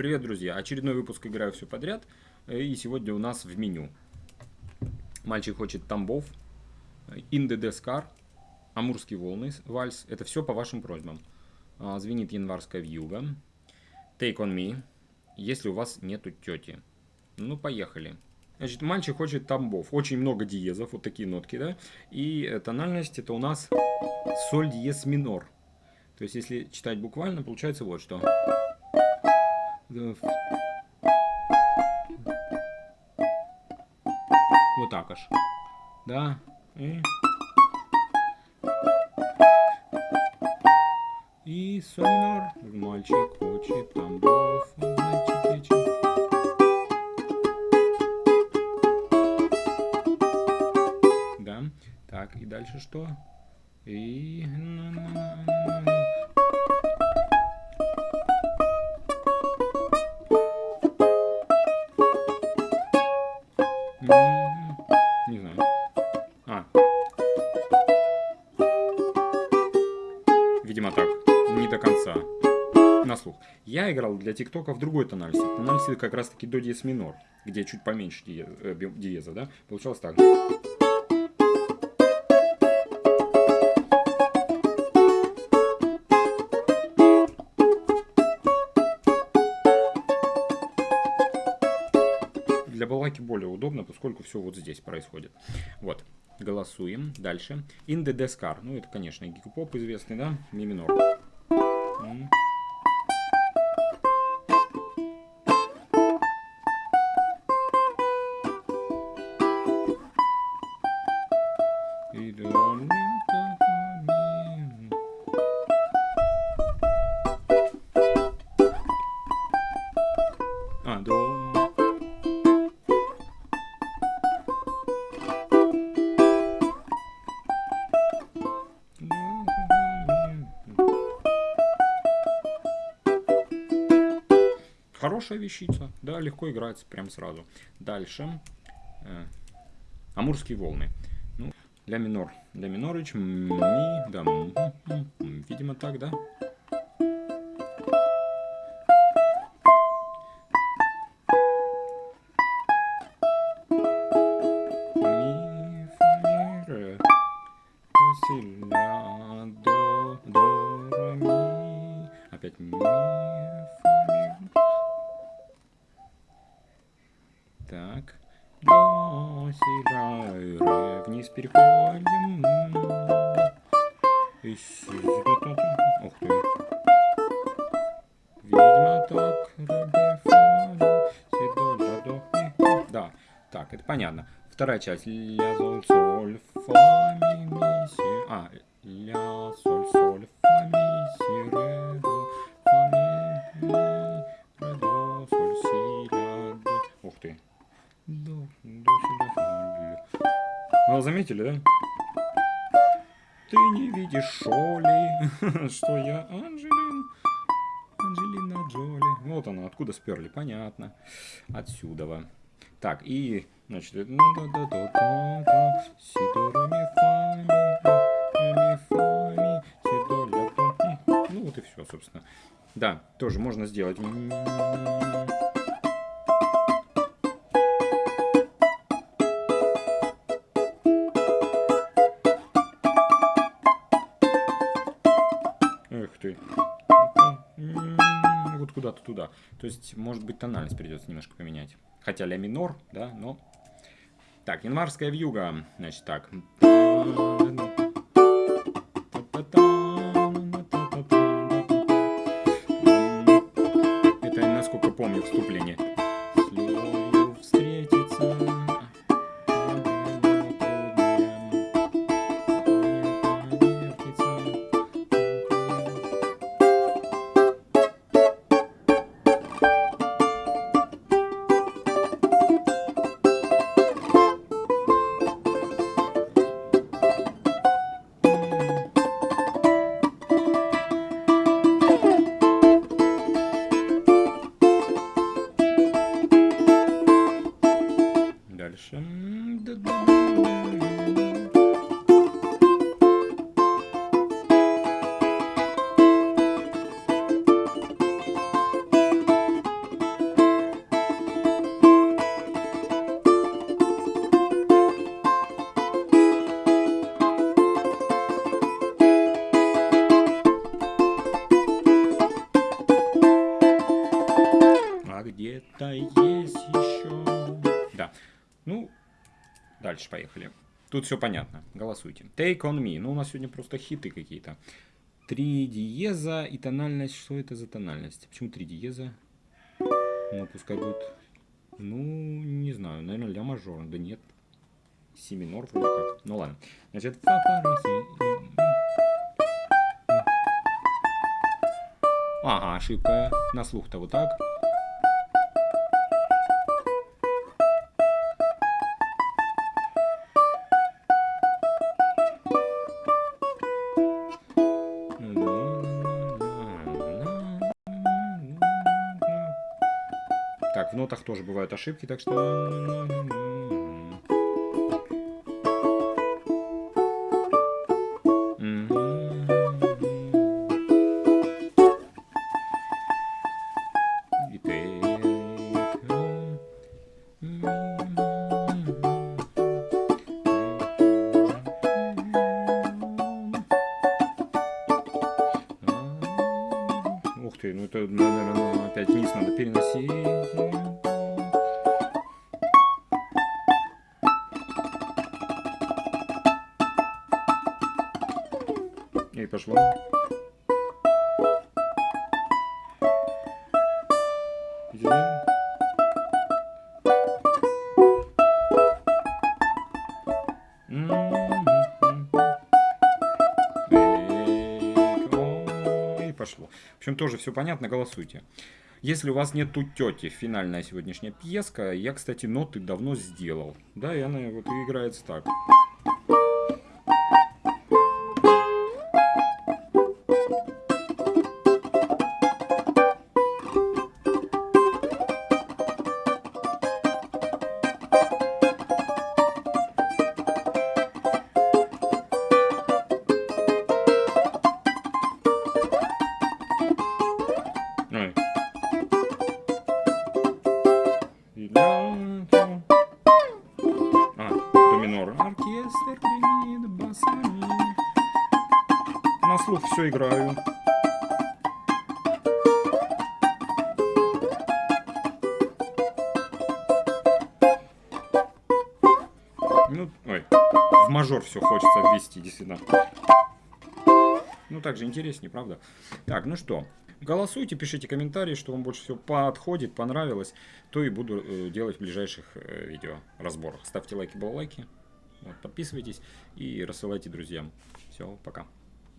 Привет, друзья! Очередной выпуск «Играю все подряд». И сегодня у нас в меню. Мальчик хочет Тамбов, In the Descar, Амурские волны, вальс. Это все по вашим просьбам. А, звенит январская вьюга. Take on me, если у вас нету тети. Ну, поехали. Значит, мальчик хочет Тамбов. Очень много диезов, вот такие нотки, да? И тональность это у нас соль диез минор. То есть, если читать буквально, получается вот что. Вот так аж. Да. И... И сонор. Мальчик хочет тамбов. Мальчик лечит. Да. Так, и дальше что? И... Не знаю. А. Видимо так. Не до конца. На слух. Я играл для ТикТока в другой тональности. Тональности как раз таки до диез минор, где чуть поменьше э, диеза, да? Получалось так. Для балалайки более удобно, поскольку все вот здесь происходит. Вот, голосуем. Дальше. In the Descar. Ну, это, конечно, гик-поп известный, да? Ми минор. А, до... Хорошая вещица, да, легко играется прям сразу. Дальше. Э, Амурские волны. Ну, ля минор. Ля минорыч, ми, да, видимо так, да? Так. До, си, ре. Вниз переходим. Ух ты. Видимо так. Ре. Да. Так, это понятно. Вторая часть. Ля, соль, соль, фа, ми, ми, си. А, ля, соль, соль, фа, ми, си, ре, До, до, ля. Ну, заметили, да? Ты не видишь Шоли, что я Анжелин, Анджелина Джоли. Вот она, откуда сперли, понятно. Отсюда. Так, и, значит, ну да да да да да си до ре ми фа ми ми фа ми си до ля. Ну вот и все, собственно. Да, тоже можно сделать. Куда-то туда. То есть, может быть, тональность придется немножко поменять. Хотя ля минор, да, но... Так, январская вьюга. Значит, так. Поехали. Тут все понятно. Голосуйте. Take on me. Ну, у нас сегодня просто хиты какие-то. Три диеза и тональность. Что это за тональность? Почему три диеза? Ну, пускай будет... Ну, не знаю. Наверное, ля мажор. Да нет. Си минор вроде как. Ну ладно. Значит. Ага, ошибка. На слух-то вот так. Нотах тоже бывают ошибки, так что... ты, ну это, наверное, опять вниз надо переносить. И пошло. Зелень. Пошло. В общем, тоже все понятно, голосуйте. Если у вас нету тети, финальная сегодняшняя пьеска, я, кстати, ноты давно сделал. Да, и она вот играется так. Слух все играю. Ну, ой, в мажор все хочется ввести, действительно. Ну, так же интереснее, правда? Так, ну что, голосуйте, пишите комментарии, что вам больше всего подходит, понравилось. То и буду э, делать в ближайших э, видео разборах. Ставьте лайки, балалайки, вот, подписывайтесь и рассылайте друзьям. Все, пока.